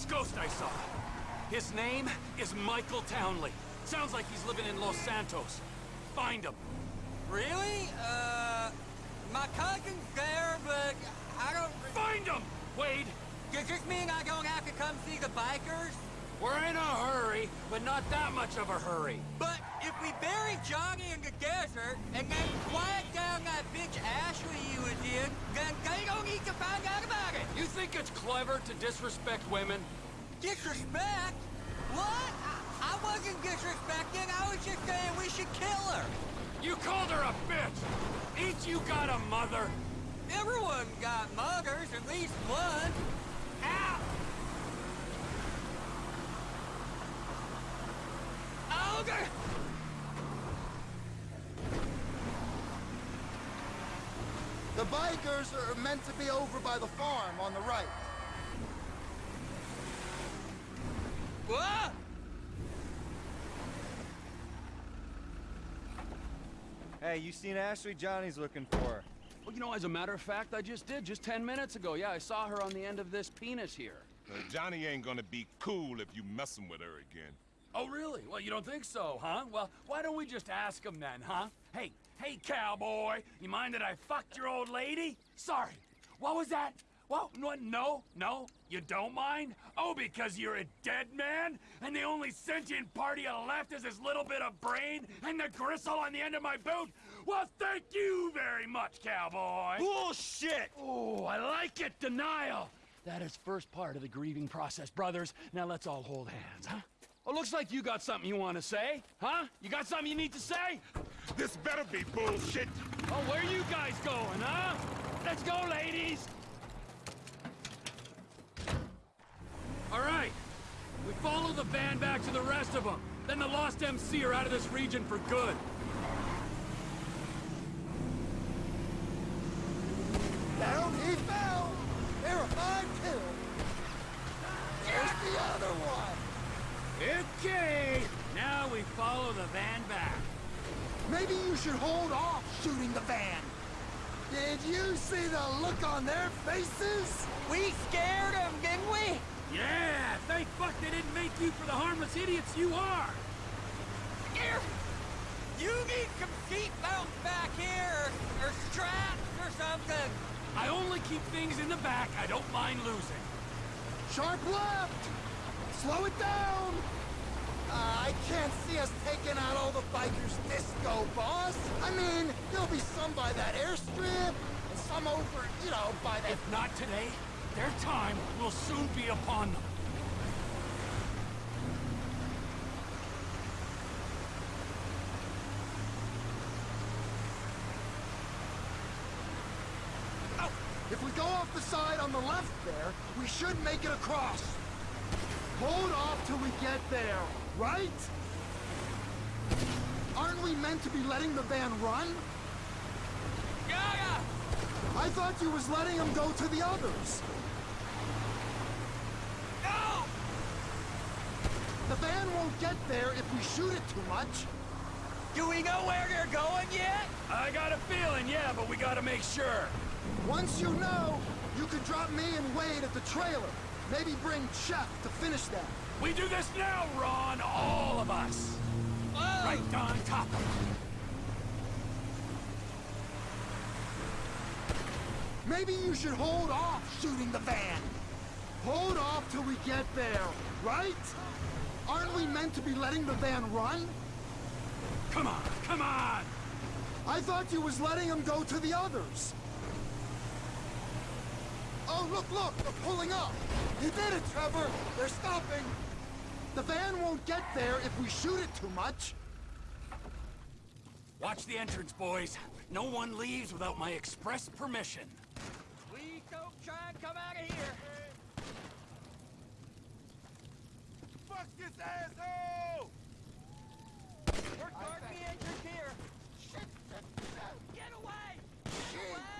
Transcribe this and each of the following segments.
This ghost I saw. His name is Michael Townley. Sounds like he's living in Los Santos. Find him. Really? Uh, my cousin's there, but I don't... Find him! Wade! Does this mean I don't have to come see the bikers? We're in a hurry, but not that much of a hurry. But we bury Johnny in the desert, and then quiet down that bitch Ashley you was in, then they don't need to find out about it. You think it's clever to disrespect women? Disrespect? What? I, I wasn't disrespecting. I was just saying we should kill her. You called her a bitch! Ain't you got a mother? Everyone got mothers, at least one. Ow! Okay. The bikers are meant to be over by the farm on the right. What? Hey, you seen Ashley? Johnny's looking for her. Well, you know, as a matter of fact, I just did, just 10 minutes ago. Yeah, I saw her on the end of this penis here. Uh, Johnny ain't gonna be cool if you messing with her again. Oh, really? Well, you don't think so, huh? Well, why don't we just ask him then, huh? Hey, hey, cowboy, you mind that I fucked your old lady? Sorry. What was that? Well, no, no, no, you don't mind? Oh, because you're a dead man? And the only sentient part you left is this little bit of brain and the gristle on the end of my boot? Well, thank you very much, cowboy. Bullshit! Oh, I like it, denial. That is first part of the grieving process, brothers. Now let's all hold hands, huh? Oh, looks like you got something you want to say, huh? You got something you need to say? This better be bullshit. Oh, where are you guys going, huh? Let's go, ladies! All right. We follow the van back to the rest of them. Then the Lost MC are out of this region for good. Down he Okay, now we follow the van back. Maybe you should hold off shooting the van. Did you see the look on their faces? We scared them, didn't we? Yeah, thank fuck they didn't make you for the harmless idiots you are. Here! You need some seatbelts back here, or straps or something. I only keep things in the back I don't mind losing. Sharp left! Slow it down! Uh, I can't see us taking out all the bikers disco, boss. I mean, there'll be some by that airstrip, and some over, you know, by that... If not today, their time will soon be upon them. If we go off the side on the left there, we should make it across. Hold off till we get there, right? Aren't we meant to be letting the van run? Yeah, I thought you was letting him go to the others. No! The van won't get there if we shoot it too much. Do we know where they're going yet? I got a feeling, yeah, but we gotta make sure. Once you know, you can drop me and Wade at the trailer. Maybe bring Chef to finish that. We do this now, Ron, all of us. Whoa! Right on top of them. Maybe you should hold off shooting the van. Hold off till we get there, right? Aren't we meant to be letting the van run? Come on, come on! I thought you was letting him go to the others. Oh, look, look, they're pulling up. You did it, Trevor. They're stopping. The van won't get there if we shoot it too much. Watch the entrance, boys. No one leaves without my express permission. Please don't try and come out of here. Fuck this asshole! We're starting the entrance here. Get away! Get away!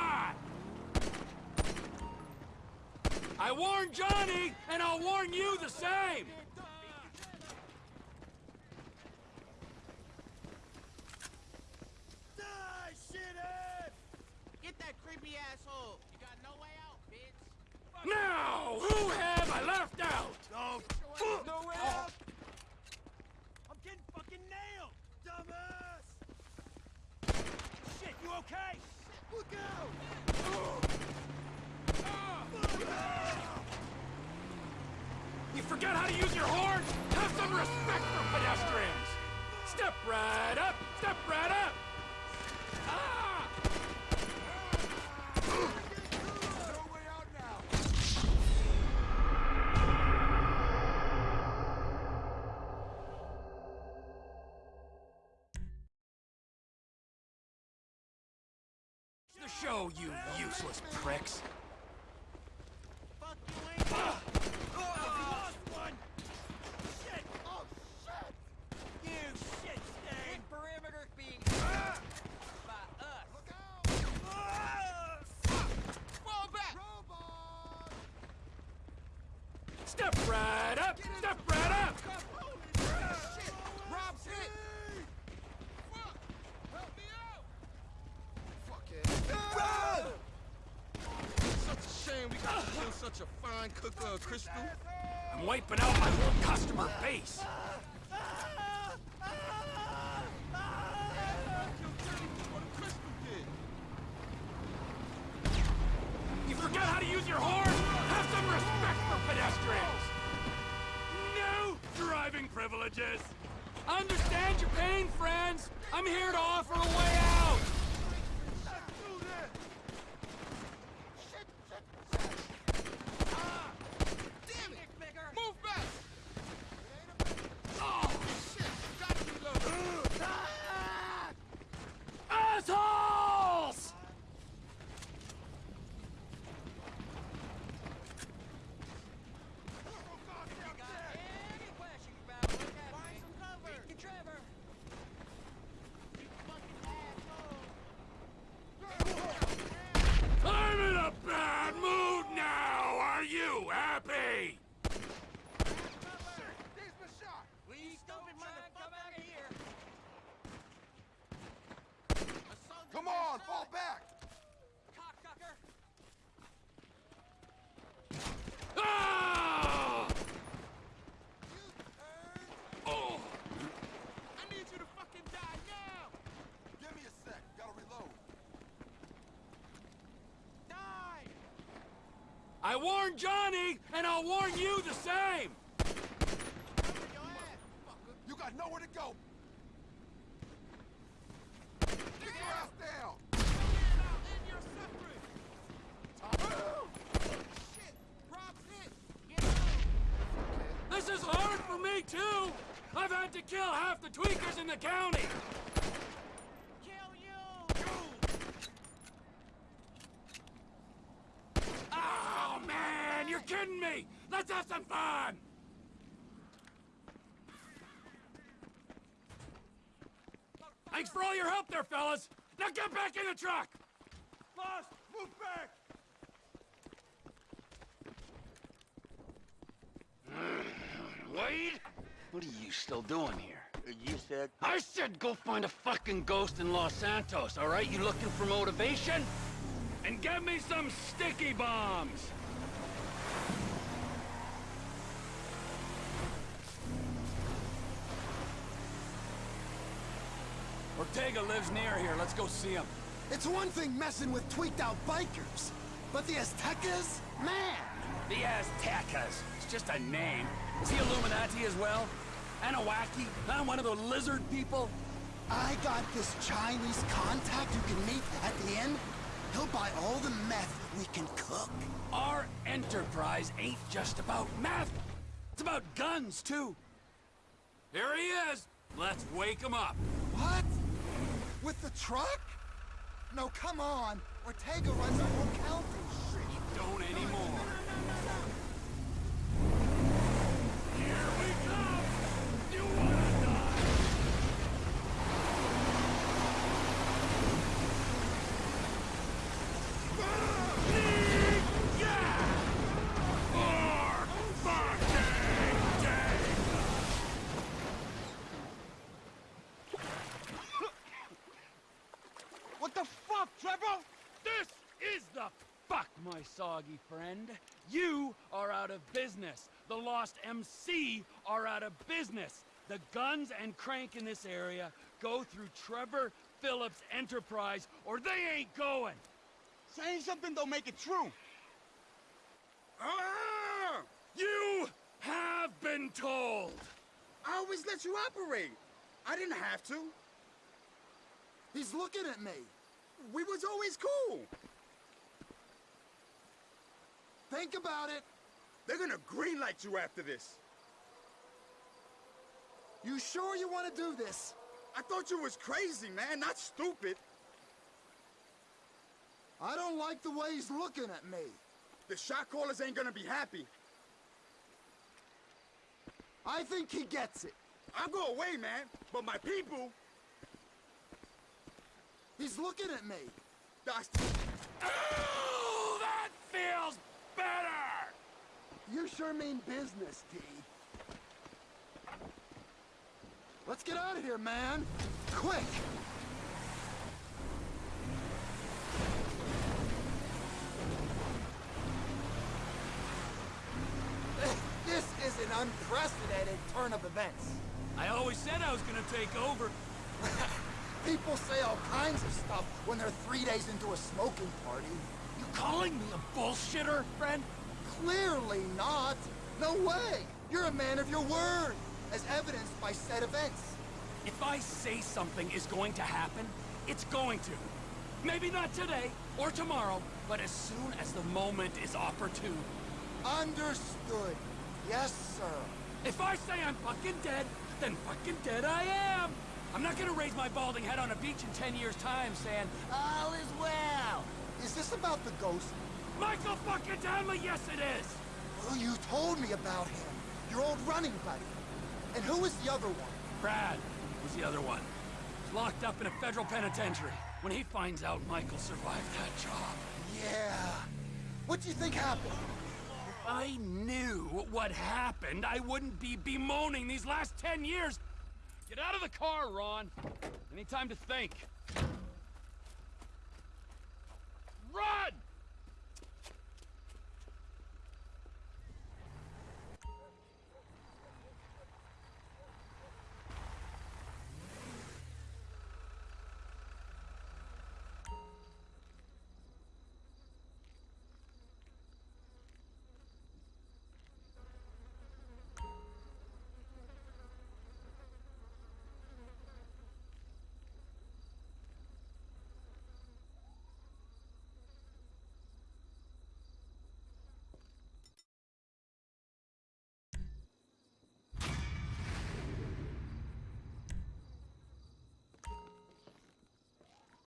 I warned Johnny, and I'll warn you the same! Die, shithead! Get that creepy asshole! You got no way out, bitch! Now, who have I left out? No, No way out! I'm getting fucking nailed! Dumbass! Shit, you okay? Look out! You forget how to use your horn? Have some respect for pedestrians! Step right up! Step right up! Ah! Show, you useless pricks! Fuck you, ain't lost one! Shit! Oh, shit! You shit stain! Big perimeter being hit by us. Look out! Ah! Fall back! Robot! Step right up! Step right up! Shit! Rob's hit! Fuck! Help me out! Fuck it. Run! Such a shame we got to kill such a fine cooker of uh, crystal. I'm wiping out my whole customer base! Driving I Understand your pain, friends! I'm here to offer a way out! Damn it! Move back! Oh, Shit! Gotta reload! assholes! Any questions about what happened? Find some cover! Get Trevor. You fucking asshole! I'm in a bad mood now! Are you happy? We stupid Try and come out of here. motherfucker! Come on, fall back! Cocksucker. Ah! Oh! I need you to fucking die now! Give me a sec, gotta reload. Die! I warned Johnny, and I'll warn you the same! Cover your ass, fucker! You got nowhere to go! Get your ass down! And you're suffering! Shit! Rob's hit! Get out! This is hard for me, too! I've had to kill half the tweakers in the county! Kill you! Oh, man! You're kidding me! Let's have some fun! Thanks for all your help there, fellas! Now get back in the truck! Boss, move back! Wade? What are you still doing here? Uh, you said I said go find a fucking ghost in Los Santos, all right? You looking for motivation? And get me some sticky bombs! Ortega lives near here. Let's go see him. It's one thing messing with tweaked out bikers, but the Aztecas? Man! The Aztecas. It's just a name. Is he Illuminati as well? Anunnaki? Huh? One of the lizard people? I got this Chinese contact you can meet at the end. He'll buy all the meth we can cook. Our enterprise ain't just about meth. It's about guns, too. Here he is. Let's wake him up. What? With the truck? No, come on. Ortega runs our whole county. He don't anymore. Here we come! You wanna die? This is the fuck, my soggy friend. You are out of business. The Lost MC are out of business. The guns and crank in this area go through Trevor Philips Enterprise, or they ain't going. Saying something don't make it true. Ah! You have been told. I always let you operate. I didn't have to. He's looking at me. We was always cool. Think about it. They're gonna greenlight you after this. You sure you want to do this? I thought you was crazy, man, not stupid. I don't like the way he's looking at me. The shot callers ain't gonna be happy. I think he gets it. I'll go away, man, but my people, He's looking at me. that's... Oh, that feels better. You sure mean business, D. Let's get out of here, man. Quick! This is an unprecedented turn of events. I always said I was gonna take over. People say all kinds of stuff when they're three days into a smoking party. You calling me a bullshitter, friend? Clearly not. No way. You're a man of your word, as evidenced by said events. If I say something is going to happen, it's going to. Maybe not today or tomorrow, but as soon as the moment is opportune. Understood. Yes, sir. If I say I'm fucking dead, then fucking dead I am. I'm not gonna raise my balding head on a beach in 10 years' time saying, all is well. Is this about the ghost? Michael fucking Townley, yes it is. Well, you told me about him. Your old running buddy. And who was the other one? Brad was the other one. He's locked up in a federal penitentiary. When he finds out Michael survived that job, Yeah. What do you think happened? if I knew what happened, I wouldn't be bemoaning these last 10 years. Get out of the car, Ron! Any time to think. Run!